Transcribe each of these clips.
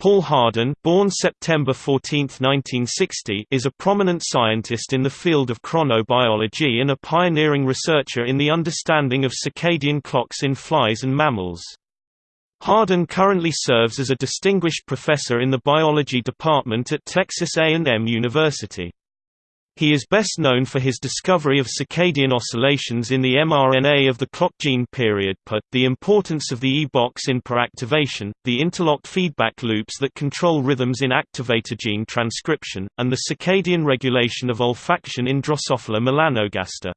Paul Hardin, born September 14, 1960, is a prominent scientist in the field of chronobiology and a pioneering researcher in the understanding of circadian clocks in flies and mammals. Hardin currently serves as a distinguished professor in the biology department at Texas A&M University. He is best known for his discovery of circadian oscillations in the mRNA of the clock gene period per, the importance of the E-box in per activation, the interlocked feedback loops that control rhythms in activator gene transcription, and the circadian regulation of olfaction in Drosophila melanogaster.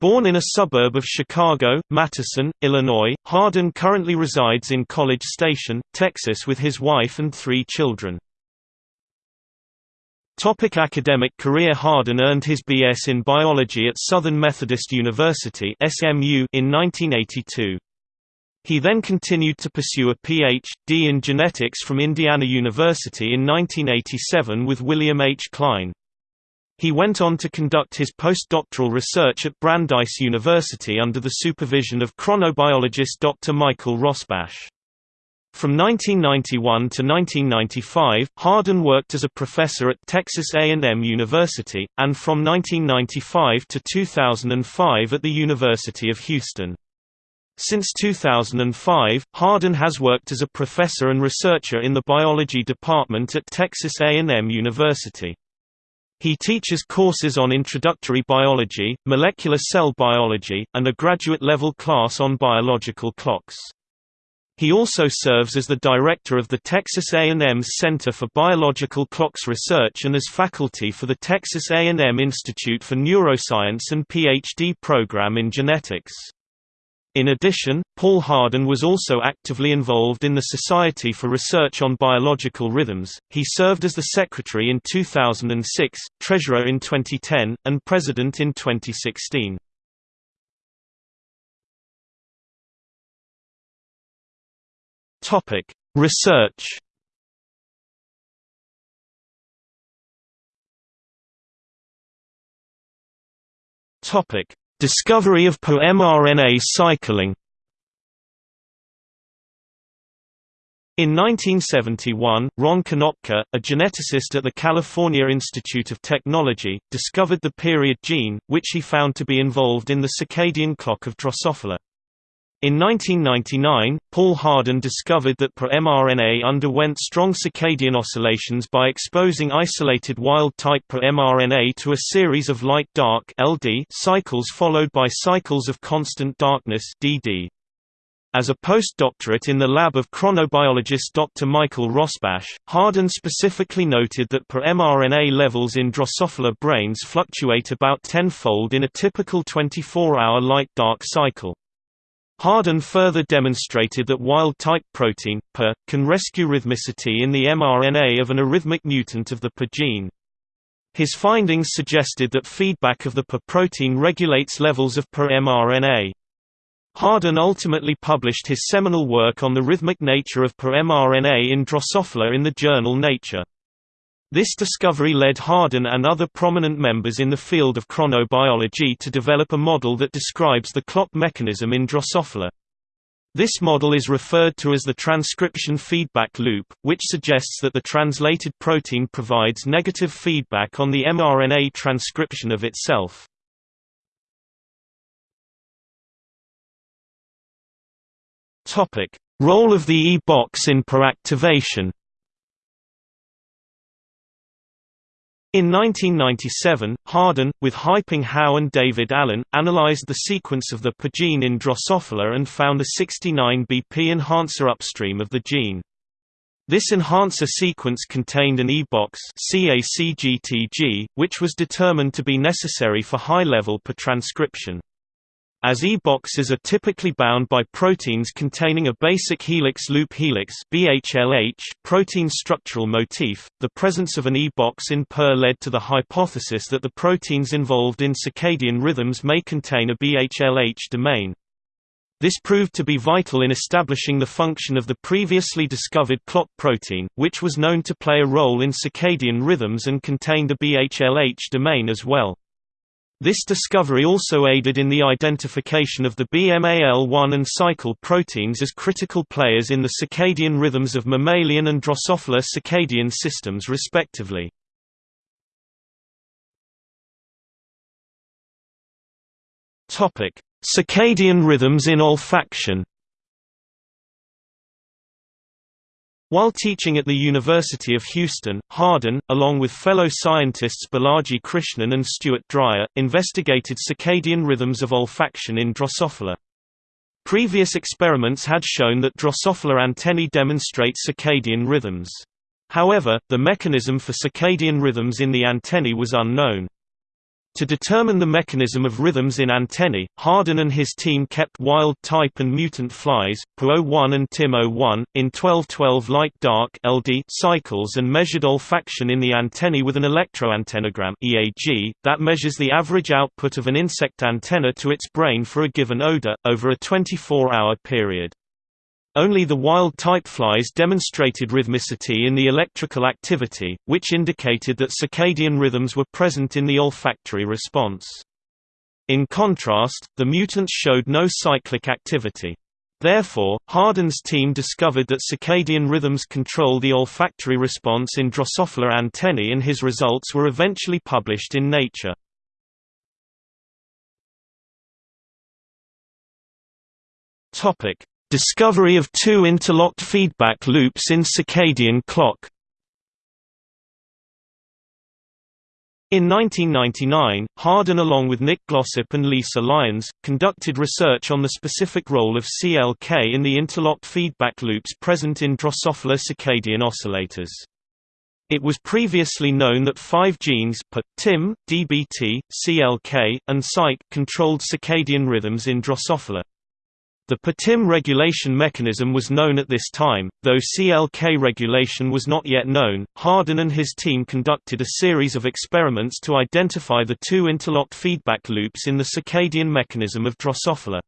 Born in a suburb of Chicago, Matteson, Illinois, Hardin currently resides in College Station, Texas with his wife and three children. Topic academic career Hardin earned his B.S. in biology at Southern Methodist University SMU in 1982. He then continued to pursue a Ph.D. in genetics from Indiana University in 1987 with William H. Klein. He went on to conduct his postdoctoral research at Brandeis University under the supervision of chronobiologist Dr. Michael Rosbash. From 1991 to 1995, Hardin worked as a professor at Texas A&M University, and from 1995 to 2005 at the University of Houston. Since 2005, Hardin has worked as a professor and researcher in the biology department at Texas A&M University. He teaches courses on introductory biology, molecular cell biology, and a graduate-level class on biological clocks. He also serves as the director of the Texas A&M's Center for Biological Clocks Research and as faculty for the Texas A&M Institute for Neuroscience and PhD program in genetics. In addition, Paul Hardin was also actively involved in the Society for Research on Biological Rhythms. He served as the secretary in 2006, treasurer in 2010, and president in 2016. Topic: Research. Topic: Discovery of mRNA cycling. In 1971, Ron Konopka, a geneticist at the California Institute of Technology, discovered the period gene, which he found to be involved in the circadian clock of Drosophila. In 1999, Paul Hardin discovered that mRNA underwent strong circadian oscillations by exposing isolated wild-type mRNA to a series of light-dark cycles followed by cycles of constant darkness DD. As a postdoctorate in the lab of chronobiologist Dr. Michael Rosbash, Hardin specifically noted that mRNA levels in Drosophila brains fluctuate about tenfold in a typical 24-hour light-dark cycle. Hardin further demonstrated that wild-type protein, PER, can rescue rhythmicity in the mRNA of an arrhythmic mutant of the PER gene. His findings suggested that feedback of the PER protein regulates levels of PER mRNA. Hardin ultimately published his seminal work on the rhythmic nature of PER mRNA in Drosophila in the journal Nature. This discovery led Hardin and other prominent members in the field of chronobiology to develop a model that describes the clock mechanism in Drosophila. This model is referred to as the transcription feedback loop, which suggests that the translated protein provides negative feedback on the mRNA transcription of itself. Role of the E-box in activation In 1997, Hardin, with Haiping Hao and David Allen, analyzed the sequence of the per gene in Drosophila and found a 69 BP enhancer upstream of the gene. This enhancer sequence contained an E-box which was determined to be necessary for high-level per transcription. As E-boxes are typically bound by proteins containing a basic helix loop helix BHLH protein structural motif, the presence of an E-box in PER led to the hypothesis that the proteins involved in circadian rhythms may contain a BHLH domain. This proved to be vital in establishing the function of the previously discovered clock protein, which was known to play a role in circadian rhythms and contained a BHLH domain as well. This discovery also aided in the identification of the BMAL1 and cycle proteins as critical players in the circadian rhythms of mammalian and Drosophila circadian systems respectively. Circadian rhythms in olfaction While teaching at the University of Houston, Hardin, along with fellow scientists Balaji Krishnan and Stuart Dryer, investigated circadian rhythms of olfaction in Drosophila. Previous experiments had shown that Drosophila antennae demonstrate circadian rhythms. However, the mechanism for circadian rhythms in the antennae was unknown. To determine the mechanism of rhythms in antennae, Hardin and his team kept wild-type and mutant flies, PO1 and TIM01, in 12-12 light-dark (LD) cycles and measured olfaction in the antennae with an electroantennogram (EAG) that measures the average output of an insect antenna to its brain for a given odor over a 24-hour period. Only the wild-type flies demonstrated rhythmicity in the electrical activity, which indicated that circadian rhythms were present in the olfactory response. In contrast, the mutants showed no cyclic activity. Therefore, Hardin's team discovered that circadian rhythms control the olfactory response in Drosophila antennae and his results were eventually published in Nature. Topic: Discovery of two interlocked feedback loops in circadian clock In 1999, Hardin along with Nick Glossop and Lisa Lyons, conducted research on the specific role of CLK in the interlocked feedback loops present in Drosophila circadian oscillators. It was previously known that five genes P, TIM, DBT, CLK, and SYK controlled circadian rhythms in Drosophila. The PTIM regulation mechanism was known at this time, though CLK regulation was not yet known. Hardin and his team conducted a series of experiments to identify the two interlocked feedback loops in the circadian mechanism of Drosophila.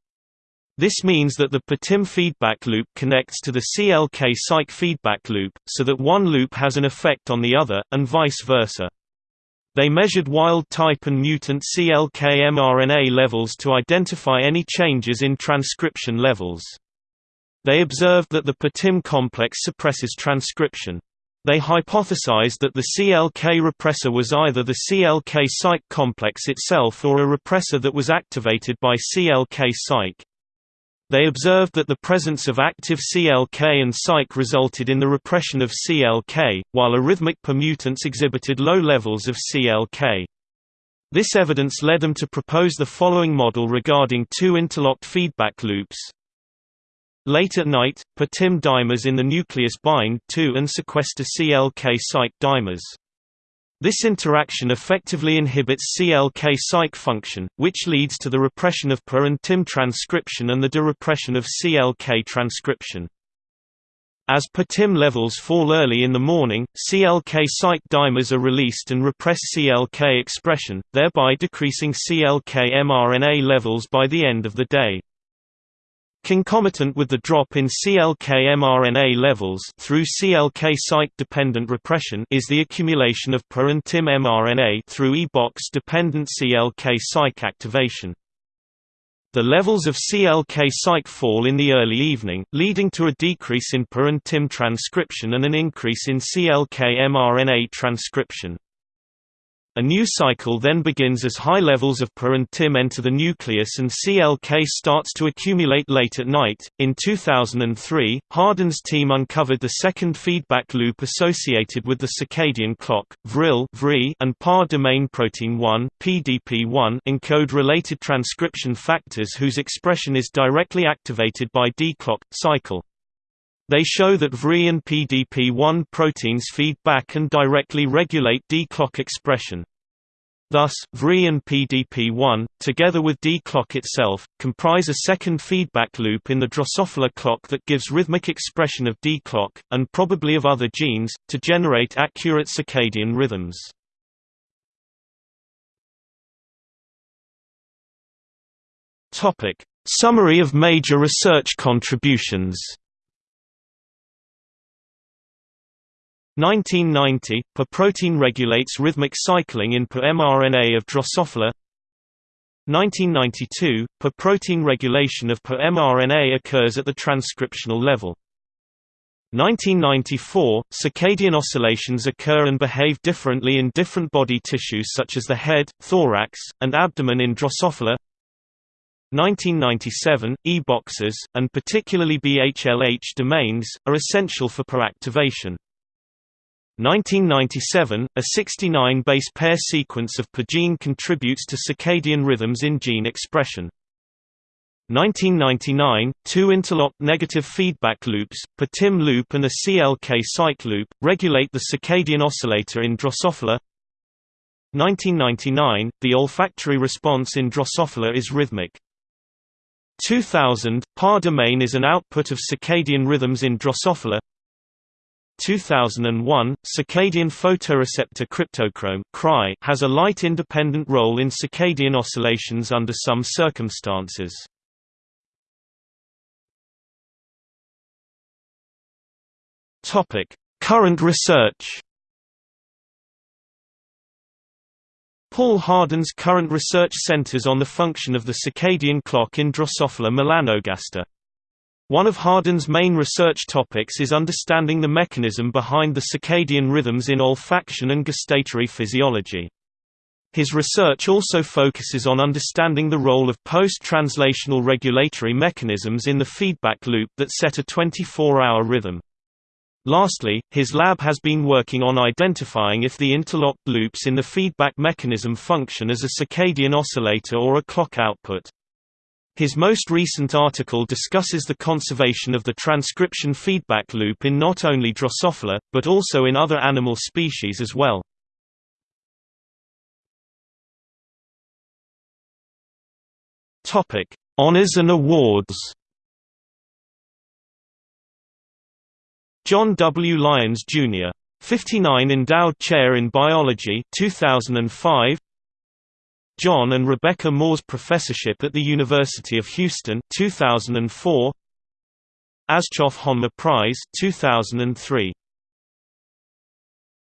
This means that the PTIM feedback loop connects to the CLK SYK feedback loop, so that one loop has an effect on the other, and vice versa. They measured wild-type and mutant CLK mRNA levels to identify any changes in transcription levels. They observed that the PTIM complex suppresses transcription. They hypothesized that the CLK repressor was either the CLK SYK complex itself or a repressor that was activated by CLK SYK. They observed that the presence of active CLK and SYK resulted in the repression of CLK, while arrhythmic permutants exhibited low levels of CLK. This evidence led them to propose the following model regarding two interlocked feedback loops. Late at night, PTIM dimers in the nucleus bind to and sequester CLK SYK dimers. This interaction effectively inhibits CLK SYK function, which leads to the repression of PER and TIM transcription and the derepression of CLK transcription. As PER-TIM levels fall early in the morning, CLK SYK dimers are released and repress CLK expression, thereby decreasing CLK mRNA levels by the end of the day. Concomitant with the drop in CLK mRNA levels through CLK site-dependent repression is the accumulation of PER and TIM mRNA through E-box-dependent CLK SYK activation. The levels of CLK SYK fall in the early evening, leading to a decrease in PER and TIM transcription and an increase in CLK mRNA transcription. A new cycle then begins as high levels of PER and TIM enter the nucleus and CLK starts to accumulate late at night. In 2003, Hardin's team uncovered the second feedback loop associated with the circadian clock. VRIL and PAR domain protein 1 (PDP1) encode related transcription factors whose expression is directly activated by D-clock cycle. They show that VRI and PDP1 proteins feed back and directly regulate D-clock expression. Thus, VRI and PDP1, together with D-clock itself, comprise a second feedback loop in the Drosophila clock that gives rhythmic expression of D-clock, and probably of other genes, to generate accurate circadian rhythms. Summary of major research contributions 1990, PER protein regulates rhythmic cycling in PER mRNA of Drosophila 1992, per protein regulation of per mRNA occurs at the transcriptional level. 1994, circadian oscillations occur and behave differently in different body tissues such as the head, thorax, and abdomen in Drosophila. 1997, E-boxes, and particularly BHLH domains, are essential for per-activation. 1997, a 69 base pair sequence of per gene contributes to circadian rhythms in gene expression. 1999, two interlocked negative feedback loops, per TIM loop and a CLK cycle loop, regulate the circadian oscillator in Drosophila. 1999, the olfactory response in Drosophila is rhythmic. 2000, PAR domain is an output of circadian rhythms in Drosophila. 2001, circadian photoreceptor cryptochrome has a light-independent role in circadian oscillations under some circumstances. Topic: Current research. Paul Hardin's current research centers on the function of the circadian clock in Drosophila melanogaster. One of Hardin's main research topics is understanding the mechanism behind the circadian rhythms in olfaction and gustatory physiology. His research also focuses on understanding the role of post-translational regulatory mechanisms in the feedback loop that set a 24-hour rhythm. Lastly, his lab has been working on identifying if the interlocked loops in the feedback mechanism function as a circadian oscillator or a clock output. His most recent article discusses the conservation of the transcription feedback loop in not only Drosophila, but also in other animal species as well. Honours and awards John W. Lyons, Jr. 59 Endowed Chair in Biology 2005 John and Rebecca Moores Professorship at the University of Houston 2004 Aschoff Honma Prize 2003